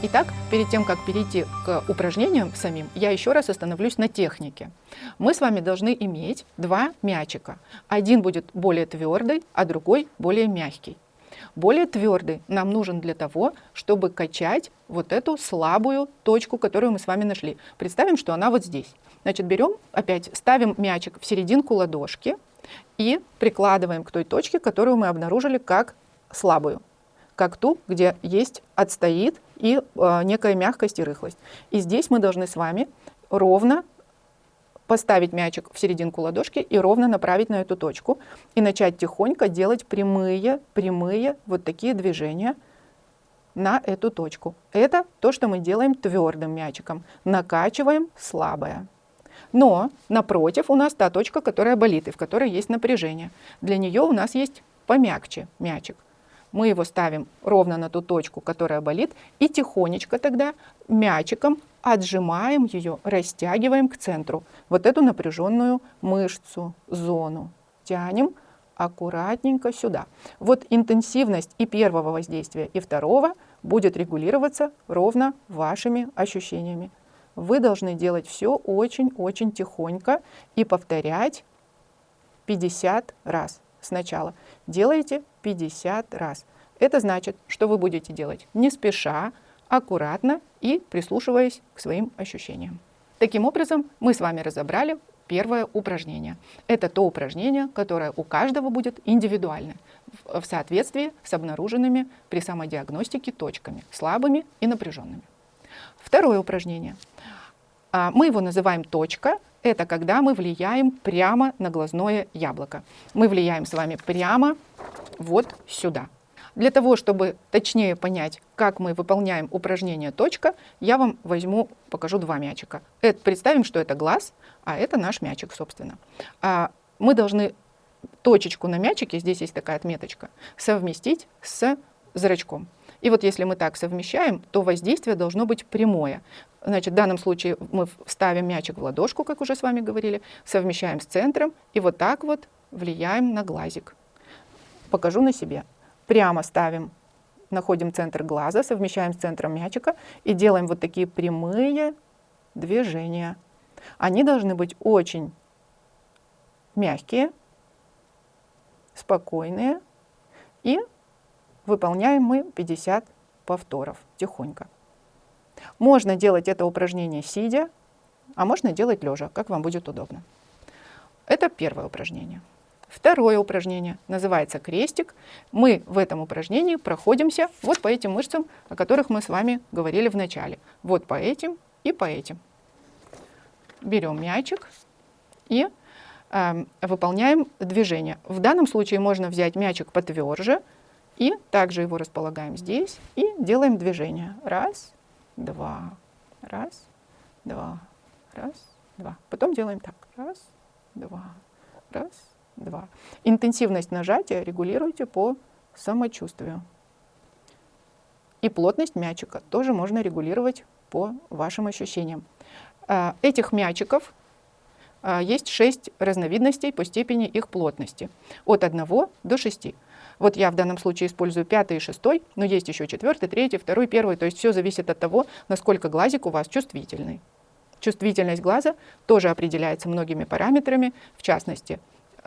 Итак, перед тем, как перейти к упражнениям самим, я еще раз остановлюсь на технике. Мы с вами должны иметь два мячика. Один будет более твердый, а другой более мягкий. Более твердый нам нужен для того, чтобы качать вот эту слабую точку, которую мы с вами нашли. Представим, что она вот здесь. Значит, берем, опять ставим мячик в серединку ладошки и прикладываем к той точке, которую мы обнаружили как слабую как ту, где есть отстоит и э, некая мягкость и рыхлость. И здесь мы должны с вами ровно поставить мячик в серединку ладошки и ровно направить на эту точку. И начать тихонько делать прямые, прямые вот такие движения на эту точку. Это то, что мы делаем твердым мячиком. Накачиваем слабое. Но напротив у нас та точка, которая болит и в которой есть напряжение. Для нее у нас есть помягче мячик мы его ставим ровно на ту точку, которая болит, и тихонечко тогда мячиком отжимаем ее, растягиваем к центру. Вот эту напряженную мышцу, зону. Тянем аккуратненько сюда. Вот интенсивность и первого воздействия, и второго будет регулироваться ровно вашими ощущениями. Вы должны делать все очень-очень тихонько и повторять 50 раз сначала. Делайте 50 раз. Это значит, что вы будете делать не спеша, аккуратно и прислушиваясь к своим ощущениям. Таким образом, мы с вами разобрали первое упражнение. Это то упражнение, которое у каждого будет индивидуально, в соответствии с обнаруженными при самодиагностике точками, слабыми и напряженными. Второе упражнение. А, мы его называем точка, это когда мы влияем прямо на глазное яблоко. Мы влияем с вами прямо вот сюда. Для того, чтобы точнее понять, как мы выполняем упражнение «точка», я вам возьму, покажу два мячика. Это, представим, что это глаз, а это наш мячик, собственно. А мы должны точечку на мячике, здесь есть такая отметочка, совместить с зрачком. И вот если мы так совмещаем, то воздействие должно быть прямое. Значит, в данном случае мы ставим мячик в ладошку, как уже с вами говорили, совмещаем с центром и вот так вот влияем на глазик. Покажу на себе. Прямо ставим, находим центр глаза, совмещаем с центром мячика и делаем вот такие прямые движения. Они должны быть очень мягкие, спокойные и выполняем мы 50 повторов тихонько. Можно делать это упражнение сидя, а можно делать лежа, как вам будет удобно. Это первое упражнение. Второе упражнение называется крестик. Мы в этом упражнении проходимся вот по этим мышцам, о которых мы с вами говорили в начале. Вот по этим и по этим. Берем мячик и э, выполняем движение. В данном случае можно взять мячик потверже и также его располагаем здесь и делаем движение. Раз, два, раз, два, раз, два. Потом делаем так. Раз, два, раз, два. Интенсивность нажатия регулируйте по самочувствию. И плотность мячика тоже можно регулировать по вашим ощущениям. А, этих мячиков а, есть шесть разновидностей по степени их плотности. От 1 до 6. Вот я в данном случае использую пятый и шестой, но есть еще четвертый, третий, второй, первый. То есть все зависит от того, насколько глазик у вас чувствительный. Чувствительность глаза тоже определяется многими параметрами, в частности,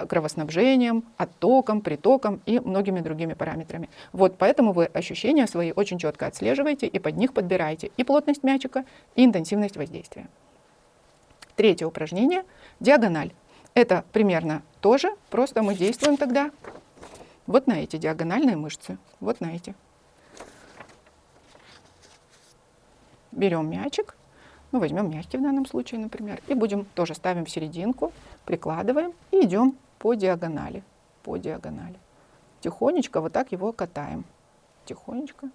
кровоснабжением, оттоком, притоком и многими другими параметрами. Вот поэтому вы ощущения свои очень четко отслеживаете и под них подбираете и плотность мячика, и интенсивность воздействия. Третье упражнение – диагональ. Это примерно тоже, просто мы действуем тогда вот на эти диагональные мышцы, вот на эти. Берем мячик, ну возьмем мягкий в данном случае, например, и будем тоже ставим в серединку, прикладываем и идем по диагонали, по диагонали. Тихонечко вот так его катаем, тихонечко.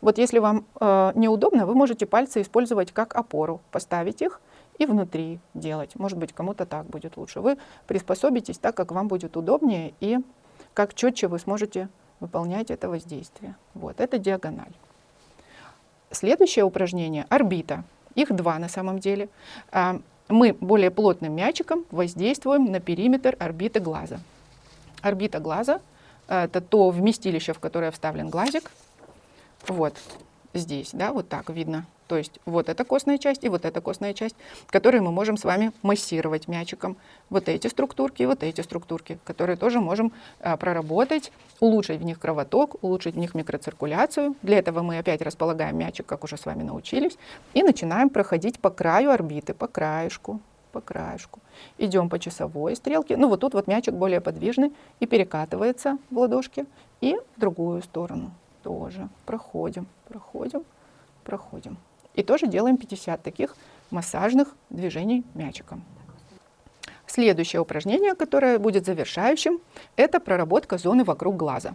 Вот если вам э, неудобно, вы можете пальцы использовать как опору, поставить их и внутри делать. Может быть, кому-то так будет лучше. Вы приспособитесь так, как вам будет удобнее и как четче вы сможете выполнять это воздействие. Вот, это диагональ. Следующее упражнение – орбита. Их два на самом деле. А, мы более плотным мячиком воздействуем на периметр орбиты глаза. Орбита глаза – это то вместилище, в которое вставлен глазик. Вот. Здесь, да, вот так видно. То есть вот эта костная часть и вот эта костная часть, которые мы можем с вами массировать мячиком. Вот эти структурки и вот эти структурки, которые тоже можем а, проработать, улучшить в них кровоток, улучшить в них микроциркуляцию. Для этого мы опять располагаем мячик, как уже с вами научились, и начинаем проходить по краю орбиты, по краешку, по краешку. Идем по часовой стрелке. Ну вот тут вот мячик более подвижный и перекатывается в ладошке. И в другую сторону тоже проходим, проходим, проходим. И тоже делаем 50 таких массажных движений мячиком. Следующее упражнение, которое будет завершающим, это проработка зоны вокруг глаза.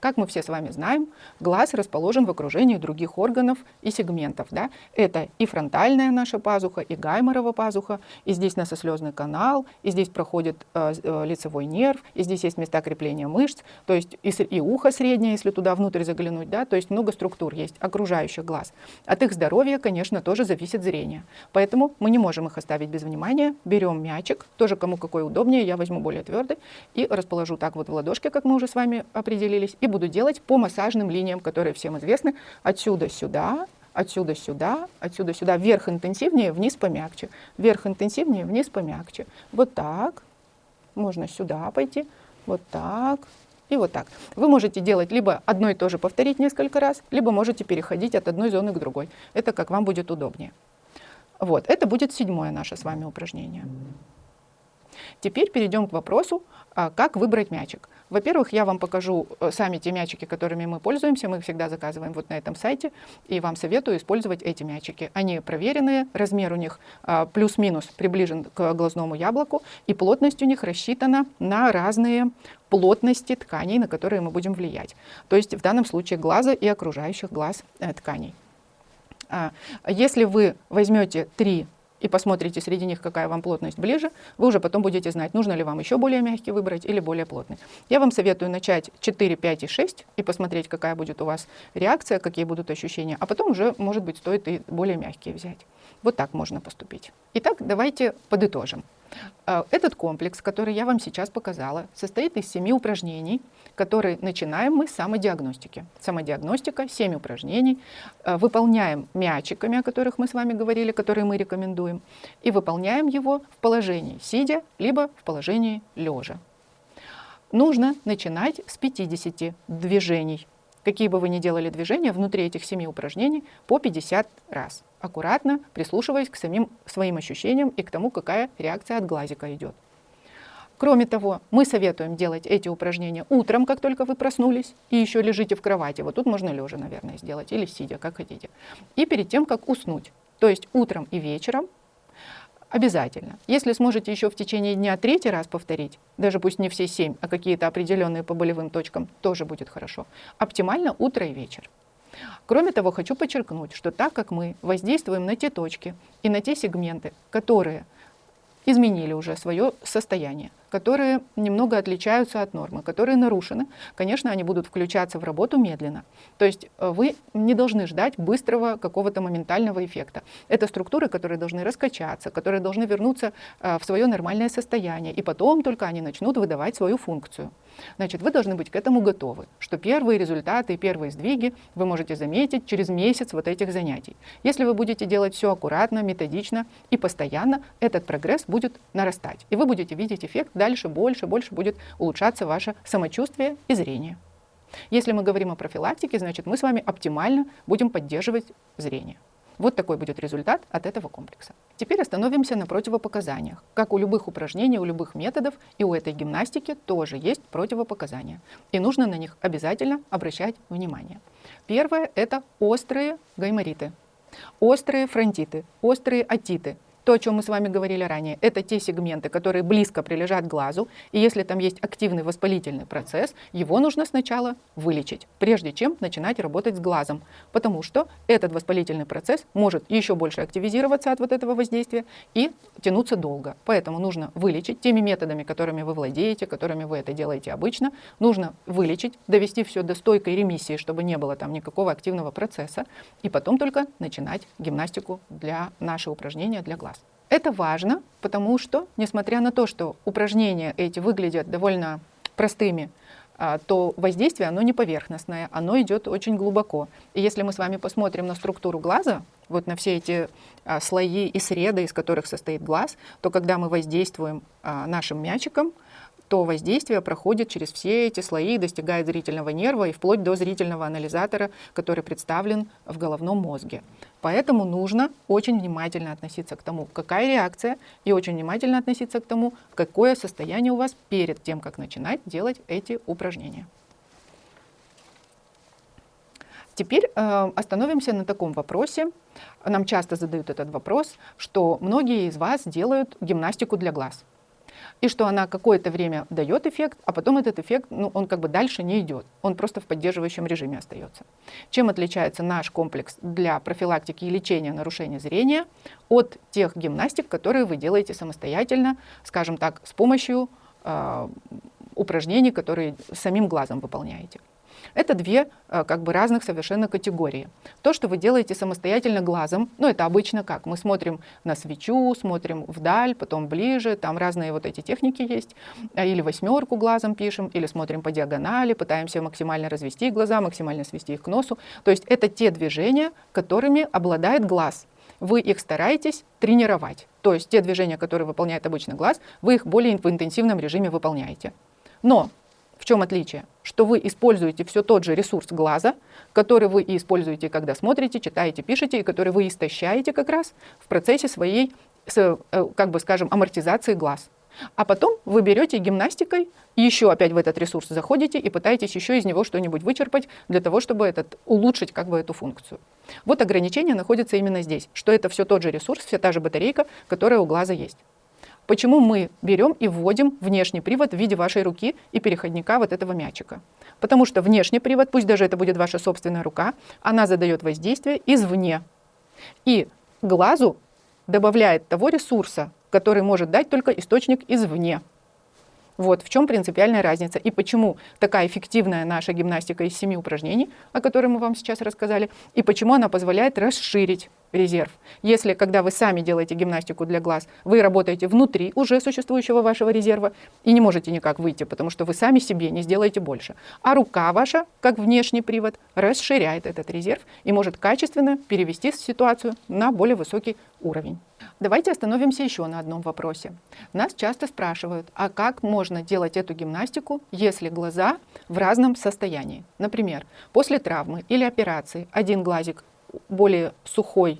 Как мы все с вами знаем, глаз расположен в окружении других органов и сегментов. Да? Это и фронтальная наша пазуха, и гайморова пазуха, и здесь носослезный канал, и здесь проходит э, э, лицевой нерв, и здесь есть места крепления мышц, то есть и, и ухо среднее, если туда внутрь заглянуть, да? то есть много структур есть, окружающих глаз. От их здоровья, конечно, тоже зависит зрение. Поэтому мы не можем их оставить без внимания. Берем мячик, тоже кому какой удобнее, я возьму более твердый, и расположу так вот в ладошке, как мы уже с вами определились, буду делать по массажным линиям, которые всем известны. Отсюда сюда, отсюда сюда, отсюда сюда. Вверх интенсивнее, вниз помягче. Вверх интенсивнее, вниз помягче. Вот так. Можно сюда пойти. Вот так. И вот так. Вы можете делать либо одно и то же повторить несколько раз, либо можете переходить от одной зоны к другой. Это как вам будет удобнее. Вот, это будет седьмое наше с вами упражнение. Теперь перейдем к вопросу, а, как выбрать мячик. Во-первых, я вам покажу э, сами те мячики, которыми мы пользуемся. Мы их всегда заказываем вот на этом сайте. И вам советую использовать эти мячики. Они проверенные, размер у них а, плюс-минус приближен к глазному яблоку. И плотность у них рассчитана на разные плотности тканей, на которые мы будем влиять. То есть в данном случае глаза и окружающих глаз э, тканей. А, если вы возьмете три и посмотрите среди них, какая вам плотность ближе, вы уже потом будете знать, нужно ли вам еще более мягкий выбрать или более плотный. Я вам советую начать 4, 5 и 6 и посмотреть, какая будет у вас реакция, какие будут ощущения, а потом уже, может быть, стоит и более мягкие взять. Вот так можно поступить. Итак, давайте подытожим. Э, этот комплекс, который я вам сейчас показала, состоит из семи упражнений, которые начинаем мы с самодиагностики. Самодиагностика, 7 упражнений, э, выполняем мячиками, о которых мы с вами говорили, которые мы рекомендуем, и выполняем его в положении сидя, либо в положении лежа. Нужно начинать с 50 движений. Какие бы вы ни делали движения, внутри этих семи упражнений по 50 раз аккуратно прислушиваясь к самим своим ощущениям и к тому, какая реакция от глазика идет. Кроме того, мы советуем делать эти упражнения утром, как только вы проснулись, и еще лежите в кровати. Вот тут можно лежа, наверное, сделать, или сидя, как хотите. И перед тем, как уснуть. То есть утром и вечером обязательно. Если сможете еще в течение дня третий раз повторить, даже пусть не все семь, а какие-то определенные по болевым точкам, тоже будет хорошо. Оптимально утро и вечер. Кроме того, хочу подчеркнуть, что так как мы воздействуем на те точки и на те сегменты, которые изменили уже свое состояние, которые немного отличаются от нормы, которые нарушены, конечно, они будут включаться в работу медленно. То есть э, вы не должны ждать быстрого какого-то моментального эффекта. Это структуры, которые должны раскачаться, которые должны вернуться э, в свое нормальное состояние, и потом только они начнут выдавать свою функцию. Значит, вы должны быть к этому готовы, что первые результаты первые сдвиги вы можете заметить через месяц вот этих занятий. Если вы будете делать все аккуратно, методично и постоянно, этот прогресс будет нарастать. И вы будете видеть эффект дальше, больше, больше будет улучшаться ваше самочувствие и зрение. Если мы говорим о профилактике, значит мы с вами оптимально будем поддерживать зрение. Вот такой будет результат от этого комплекса. Теперь остановимся на противопоказаниях. Как у любых упражнений, у любых методов, и у этой гимнастики тоже есть противопоказания. И нужно на них обязательно обращать внимание. Первое – это острые гаймориты, острые фронтиты, острые атиты, то, о чем мы с вами говорили ранее, это те сегменты, которые близко прилежат глазу, и если там есть активный воспалительный процесс, его нужно сначала вылечить, прежде чем начинать работать с глазом, потому что этот воспалительный процесс может еще больше активизироваться от вот этого воздействия и тянуться долго. Поэтому нужно вылечить теми методами, которыми вы владеете, которыми вы это делаете обычно, нужно вылечить, довести все до стойкой ремиссии, чтобы не было там никакого активного процесса, и потом только начинать гимнастику для наших упражнения для глаз. Это важно, потому что, несмотря на то, что упражнения эти выглядят довольно простыми, а, то воздействие, оно не поверхностное, оно идет очень глубоко. И если мы с вами посмотрим на структуру глаза, вот на все эти а, слои и среды, из которых состоит глаз, то когда мы воздействуем а, нашим мячиком, то воздействие проходит через все эти слои и достигает зрительного нерва и вплоть до зрительного анализатора, который представлен в головном мозге. Поэтому нужно очень внимательно относиться к тому, какая реакция, и очень внимательно относиться к тому, какое состояние у вас перед тем, как начинать делать эти упражнения. Теперь э, остановимся на таком вопросе. Нам часто задают этот вопрос, что многие из вас делают гимнастику для глаз и что она какое-то время дает эффект, а потом этот эффект, ну, он как бы дальше не идет, он просто в поддерживающем режиме остается. Чем отличается наш комплекс для профилактики и лечения нарушения зрения от тех гимнастик, которые вы делаете самостоятельно, скажем так, с помощью э, упражнений, которые самим глазом выполняете. Это две э, как бы разных совершенно категории. То, что вы делаете самостоятельно глазом, ну это обычно как? Мы смотрим на свечу, смотрим вдаль, потом ближе, там разные вот эти техники есть. А, или восьмерку глазом пишем, или смотрим по диагонали, пытаемся максимально развести глаза, максимально свести их к носу. То есть это те движения, которыми обладает глаз вы их стараетесь тренировать. То есть те движения, которые выполняет обычно глаз, вы их более в интенсивном режиме выполняете. Но в чем отличие? Что вы используете все тот же ресурс глаза, который вы и используете, когда смотрите, читаете, пишете, и который вы истощаете как раз в процессе своей, э, как бы скажем, амортизации глаз. А потом вы берете гимнастикой, еще опять в этот ресурс заходите и пытаетесь еще из него что-нибудь вычерпать для того, чтобы этот, улучшить как бы эту функцию. Вот ограничение находится именно здесь, что это все тот же ресурс, вся та же батарейка, которая у глаза есть. Почему мы берем и вводим внешний привод в виде вашей руки и переходника вот этого мячика? Потому что внешний привод, пусть даже это будет ваша собственная рука, она задает воздействие извне. И глазу добавляет того ресурса, который может дать только источник извне. Вот в чем принципиальная разница и почему такая эффективная наша гимнастика из семи упражнений, о которой мы вам сейчас рассказали, и почему она позволяет расширить резерв. Если, когда вы сами делаете гимнастику для глаз, вы работаете внутри уже существующего вашего резерва и не можете никак выйти, потому что вы сами себе не сделаете больше. А рука ваша, как внешний привод, расширяет этот резерв и может качественно перевести ситуацию на более высокий уровень. Давайте остановимся еще на одном вопросе. Нас часто спрашивают, а как можно делать эту гимнастику, если глаза в разном состоянии? Например, после травмы или операции один глазик более сухой,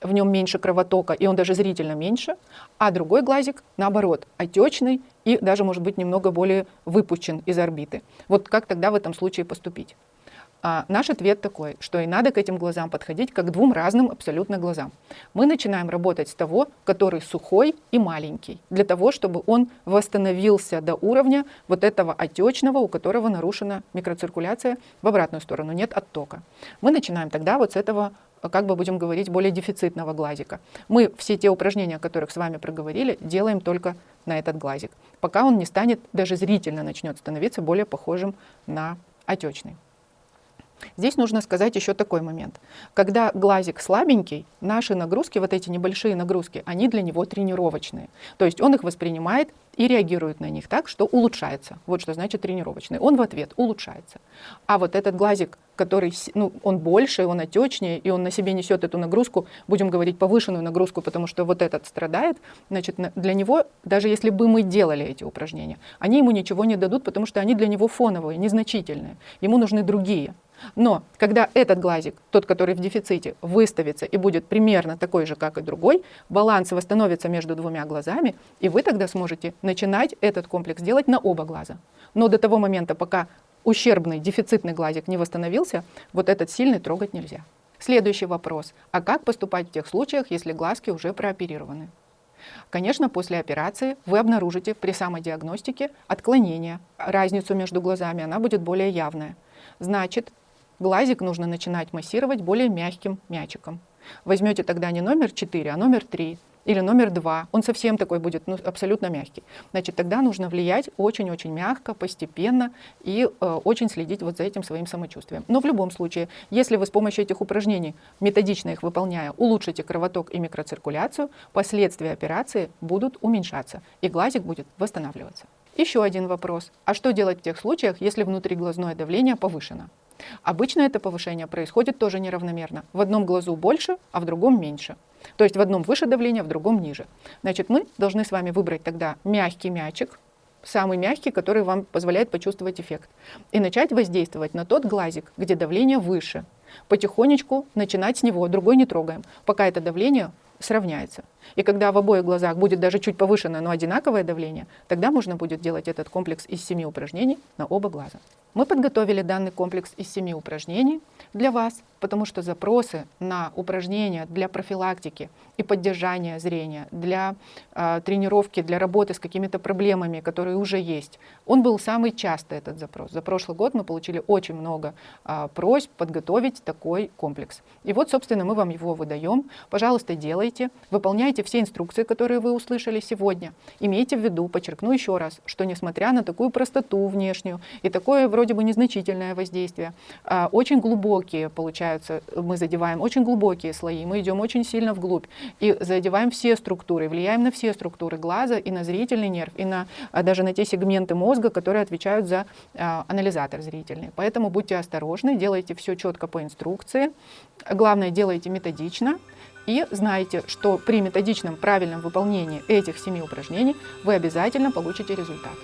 в нем меньше кровотока, и он даже зрительно меньше, а другой глазик, наоборот, отечный и даже, может быть, немного более выпущен из орбиты. Вот как тогда в этом случае поступить? А наш ответ такой, что и надо к этим глазам подходить как к двум разным абсолютно глазам. Мы начинаем работать с того, который сухой и маленький, для того, чтобы он восстановился до уровня вот этого отечного, у которого нарушена микроциркуляция в обратную сторону, нет оттока. Мы начинаем тогда вот с этого как бы будем говорить, более дефицитного глазика. Мы все те упражнения, о которых с вами проговорили, делаем только на этот глазик, пока он не станет, даже зрительно начнет становиться более похожим на отечный. Здесь нужно сказать еще такой момент. Когда глазик слабенький, наши нагрузки, вот эти небольшие нагрузки, они для него тренировочные. То есть он их воспринимает и реагирует на них так, что улучшается. Вот что значит тренировочный. Он в ответ улучшается. А вот этот глазик, который, ну, он больше, он отечнее, и он на себе несет эту нагрузку, будем говорить повышенную нагрузку, потому что вот этот страдает, значит, для него, даже если бы мы делали эти упражнения, они ему ничего не дадут, потому что они для него фоновые, незначительные. Ему нужны другие. Но когда этот глазик, тот, который в дефиците, выставится и будет примерно такой же, как и другой, баланс восстановится между двумя глазами, и вы тогда сможете начинать этот комплекс делать на оба глаза. Но до того момента, пока ущербный, дефицитный глазик не восстановился, вот этот сильный трогать нельзя. Следующий вопрос. А как поступать в тех случаях, если глазки уже прооперированы? Конечно, после операции вы обнаружите при самодиагностике отклонение, разницу между глазами, она будет более явная. Значит, Глазик нужно начинать массировать более мягким мячиком. Возьмете тогда не номер 4, а номер 3 или номер 2. Он совсем такой будет, ну, абсолютно мягкий. Значит, тогда нужно влиять очень-очень мягко, постепенно и э, очень следить вот за этим своим самочувствием. Но в любом случае, если вы с помощью этих упражнений, методично их выполняя, улучшите кровоток и микроциркуляцию, последствия операции будут уменьшаться, и глазик будет восстанавливаться. Еще один вопрос. А что делать в тех случаях, если внутриглазное давление повышено? Обычно это повышение происходит тоже неравномерно. В одном глазу больше, а в другом меньше. То есть в одном выше давление, в другом ниже. Значит, мы должны с вами выбрать тогда мягкий мячик, самый мягкий, который вам позволяет почувствовать эффект. И начать воздействовать на тот глазик, где давление выше. Потихонечку начинать с него, другой не трогаем, пока это давление сравняется. И когда в обоих глазах будет даже чуть повышенное, но одинаковое давление, тогда можно будет делать этот комплекс из семи упражнений на оба глаза. Мы подготовили данный комплекс из семи упражнений для вас, потому что запросы на упражнения для профилактики и поддержания зрения, для э, тренировки, для работы с какими-то проблемами, которые уже есть, он был самый частый этот запрос. За прошлый год мы получили очень много э, просьб подготовить такой комплекс. И вот, собственно, мы вам его выдаем. Пожалуйста, делайте, выполняйте все инструкции, которые вы услышали сегодня. Имейте в виду, подчеркну еще раз, что несмотря на такую простоту внешнюю и такое вроде вроде бы незначительное воздействие. А, очень глубокие получаются, мы задеваем очень глубокие слои, мы идем очень сильно вглубь и задеваем все структуры, влияем на все структуры глаза и на зрительный нерв, и на, а, даже на те сегменты мозга, которые отвечают за а, анализатор зрительный. Поэтому будьте осторожны, делайте все четко по инструкции. Главное, делайте методично, и знайте, что при методичном правильном выполнении этих семи упражнений вы обязательно получите результат.